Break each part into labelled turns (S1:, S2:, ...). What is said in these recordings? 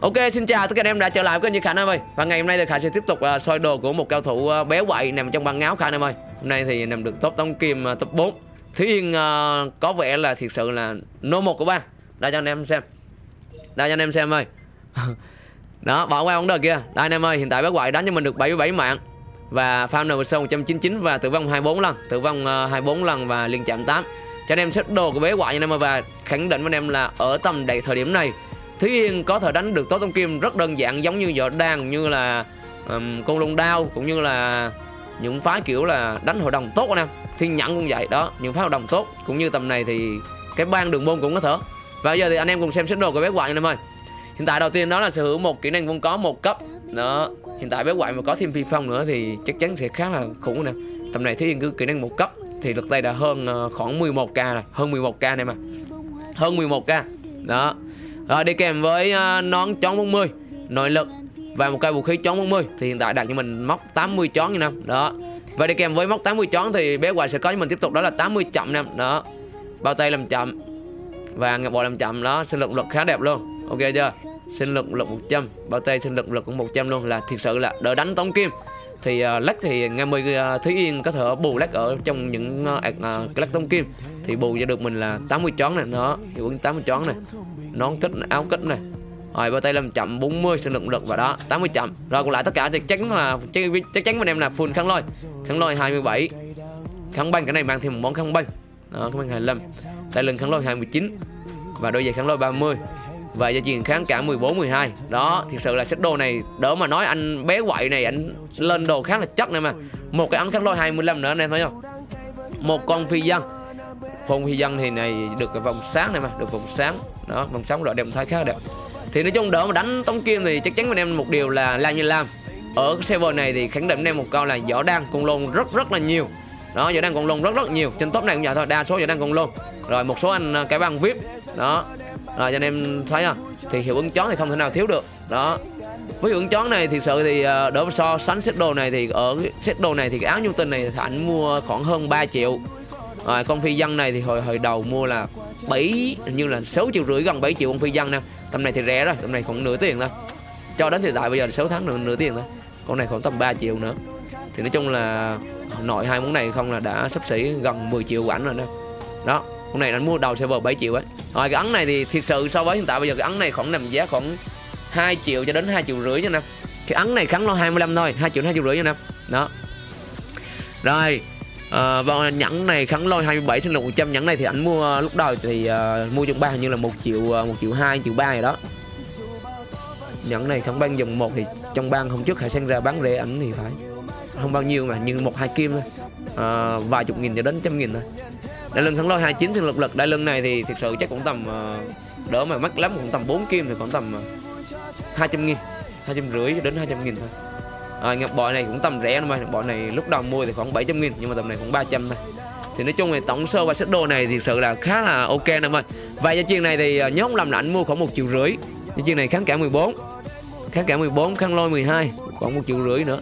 S1: Ok xin chào tất cả anh em đã trở lại với kênh Khải em ơi. Và ngày hôm nay thì Khải sẽ tiếp tục uh, soi đồ của một cao thủ à, uh, béo quậy nằm trong băng áo Khải em ơi. Hôm nay thì nằm được top tống kim uh, top 4 Thúy Yên uh, có vẻ là thiệt sự là nô một của ba Đây cho anh em xem. Đây cho anh em xem ơi. Đó bỏ qua vấn đề kia. Đây anh em ơi hiện tại béo quậy đánh cho mình được 77 mạng. Và farm NVC 199 và tử vong 24 lần. Tử vong uh, 24 lần và liên chạm 8 Cho anh em xếp đồ của bé quậy anh em ơi Và khẳng định với anh em là ở tầm đầy thời điểm này Thúy Yên có thể đánh được tố tông kim rất đơn giản giống như võ đàn như là um, con lông đao cũng như là những phái kiểu là đánh hội đồng tốt anh em. Thiên nhẫn cũng vậy đó những phái hội đồng tốt. Cũng như tầm này thì cái ban đường môn cũng có thể. Và bây giờ thì anh em cùng xem xét đồ của bé quạng anh em ơi. Hiện tại đầu tiên đó là sở hữu một kỹ năng vốn có một cấp. Đó hiện tại bé quạng mà có thêm phi phong nữa thì chắc chắn sẽ khá là khủng nè. Tầm này Thúy Yên cứ kỹ năng một cấp thì lực tay đã hơn ờ, khoảng 11k rồi hơn 11k này mà hơn 11k đó rồi đi kèm với uh, nón chón 40 nội lực và một cây vũ khí chón 40 thì hiện tại đạt cho mình móc 80 chón như năm đó. Và đi kèm với móc 80 chón thì bé hoài sẽ có cho mình tiếp tục đó là 80 chậm năm đó. Bao tay làm chậm và ngập bò làm chậm đó. Sinh lực lực khá đẹp luôn ok chưa? Sinh lực lực 100 bao tay sinh lực lực cũng 100 luôn là thiệt sự là đỡ đánh tống kim thì à, uh, lắc thì ngày 10 uh, Thúy Yên có thể bù lắc ở trong những uh, uh, lắc tông kim. Thì bù cho được mình là 80 chón này nó hiệu ứng 80 chón này nón kích áo kích này rồi bao tay làm chậm 40 sinh lực lực và đó 80 chậm. Rồi còn lại tất cả thì chắc chắn là chắc, chắc chắn mình em là full kháng lôi. Kháng lôi 27 kháng băng cái này mang thêm một món kháng băng đó kháng băng 25 tay lưng kháng lôi 29 và đôi giày kháng lôi 30 và gia truyền kháng cả 14 12 đó, thực sự là set đồ này, đỡ mà nói anh bé quậy này, anh lên đồ khá là chất này mà. Một cái ấn kháng lôi 25 nữa, anh em thấy không? Một con phi dân phong phi dân thì này được cái vòng sáng này mà, được vòng sáng. Đó, vòng sáng loại đẹp thay khá là đẹp. Thì nói chung đỡ mà đánh tống kim thì chắc chắn với em một điều là làm như làm ở cái server này thì khẳng định anh em một câu là võ đang con lôn rất rất là nhiều. Đó, võ đang con lôn rất rất nhiều. Trên top này cũng vậy thôi, đa số võ đang con lôn. Rồi một số anh ờ, cái băng vip đó rồi, cho anh em thấy không thì hiệu ứng chón thì không thể nào thiếu được. Đó. Với hiệu ứng chón này thì sự thì ờ, đỡ so sánh set đồ này thì ở set đồ này thì cái áo nhu tinh này thì anh mua khoảng hơn 3 triệu. Rồi, con phi dân này thì hồi hồi đầu mua là 7 như là 6 triệu rưỡi gần 7 triệu con phi dân nè. Tầm này thì rẻ rồi, tầm này khoảng nửa tiền thôi. Cho đến hiện tại bây giờ 6 tháng nữa, nửa tiền thôi. Con này khoảng tầm 3 triệu nữa. Thì nói chung là nội hai món này không là đã sắp xỉ gần 10 triệu của ảnh rồi đó. Đó con này anh mua đầu server 7 triệu ấy rồi cái ấn này thì thiệt sự so với hiện tại bây giờ cái ấn này khoảng nằm giá khoảng 2 triệu cho đến 2 triệu rưỡi nha năm cái ấn này kháng lo 25 thôi 2 triệu 2 triệu rưỡi nha năm đó. Rồi ờ, vâng, À, và nhẫn này kháng lôi 27 sinh lực 100 nhẫn này thì anh mua ờ, lúc đầu thì uh, mua trong ba hình như là 1 triệu 1 triệu 2 1 triệu 3 gì đó. Nhẫn này kháng ban dòng một thì trong ban hôm trước hải sang ra bán rẻ ảnh thì phải. Không bao nhiêu mà nhưng một hai kim thôi. À, vài chục nghìn cho đến trăm nghìn thôi đại lưng kháng lôi 29 sinh lực lực. Đại lưng này thì thực sự chắc cũng tầm ờ, đỡ mà mắc lắm cũng tầm 4 kim thì cũng tầm ờ, 200 nghìn hai trăm rưỡi đến 200 nghìn thôi. À, ngọc bội này cũng tầm rẻ mà ngọc bội này lúc đầu mua thì khoảng 700 nghìn nhưng mà tầm này khoảng 300 thôi. Thì nói chung là tổng sơ và set đồ này thì sự là khá là ok nè mình và cho chuyền này thì ờ, nhớ không làm là anh mua khoảng một triệu rưỡi. Cho chuyền này kháng cả 14 kháng cả 14 kháng lôi 12 khoảng một triệu rưỡi nữa.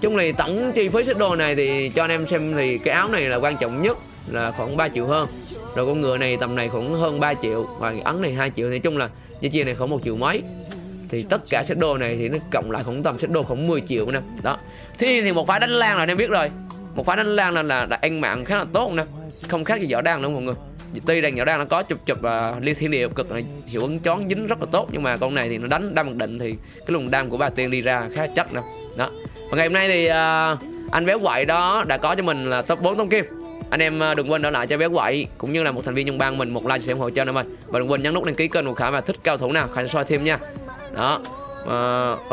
S1: Chung này tổng chi phí set đồ này thì cho anh em xem thì cái áo này là quan trọng nhất là khoảng 3 triệu hơn. Rồi con ngựa này tầm này khoảng hơn 3 triệu và ấn này 2 triệu. Thì chung là dây chia này khoảng một triệu mấy. Thì tất cả set đồ này thì nó cộng lại cũng tầm set đồ khoảng 10 triệu nè. Đó. Thì thì một phái đánh lan là anh em biết rồi. Một phái đánh lan là là, là ăn mạng khá là tốt nè. Không khác gì võ đan đâu mọi người. Tuy rằng võ đan nó có chụp chụp và uh, liên thiên địa cực này hiệu ứng chón dính rất là tốt nhưng mà con này thì nó đánh đam mặc định thì cái luồng đam của bà tiên đi ra khá chắc nè. Đó. Và ngày hôm nay thì uh, anh béo quậy đó đã có cho mình là top 4 tông kim anh em ờ, đừng quên đỡ lại cho bé quậy cũng như là một thành viên trong bang mình một like sẽ ủng hộ cho anh em ơi và đừng quên nhấn nút đăng ký kênh của khả mà thích cao thủ nào khả soi thêm nha. Đó uh,